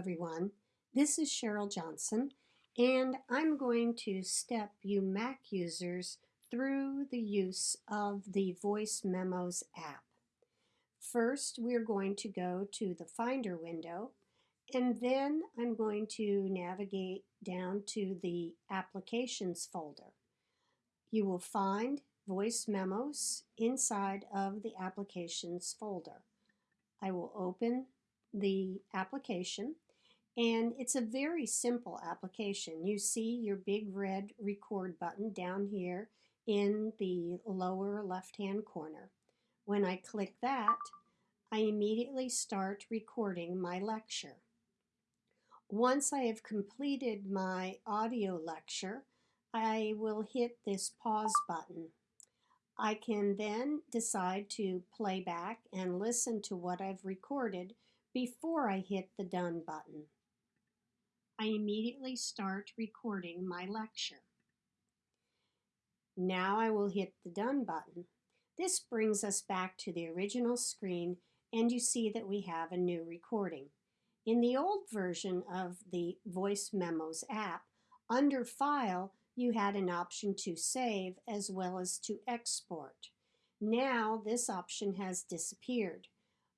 everyone. This is Cheryl Johnson, and I'm going to step you Mac users through the use of the Voice Memos app. First, we're going to go to the Finder window, and then I'm going to navigate down to the Applications folder. You will find Voice Memos inside of the Applications folder. I will open the application and it's a very simple application. You see your big red record button down here in the lower left hand corner. When I click that, I immediately start recording my lecture. Once I have completed my audio lecture, I will hit this pause button. I can then decide to play back and listen to what I've recorded before I hit the done button. I immediately start recording my lecture. Now I will hit the done button. This brings us back to the original screen and you see that we have a new recording. In the old version of the Voice Memos app, under File, you had an option to save as well as to export. Now this option has disappeared.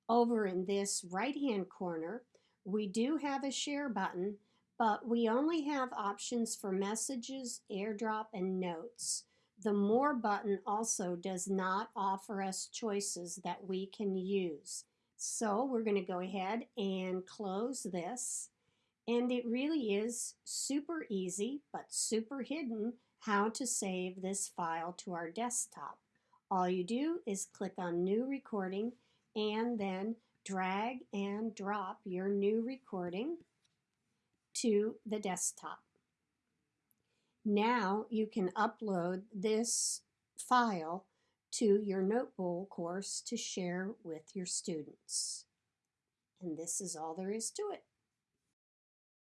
Over in this right-hand corner, we do have a share button, but we only have options for messages, airdrop, and notes. The More button also does not offer us choices that we can use. So we're going to go ahead and close this. And it really is super easy, but super hidden, how to save this file to our desktop. All you do is click on New Recording and then drag and drop your new recording to the desktop. Now you can upload this file to your Notebowl course to share with your students. And this is all there is to it.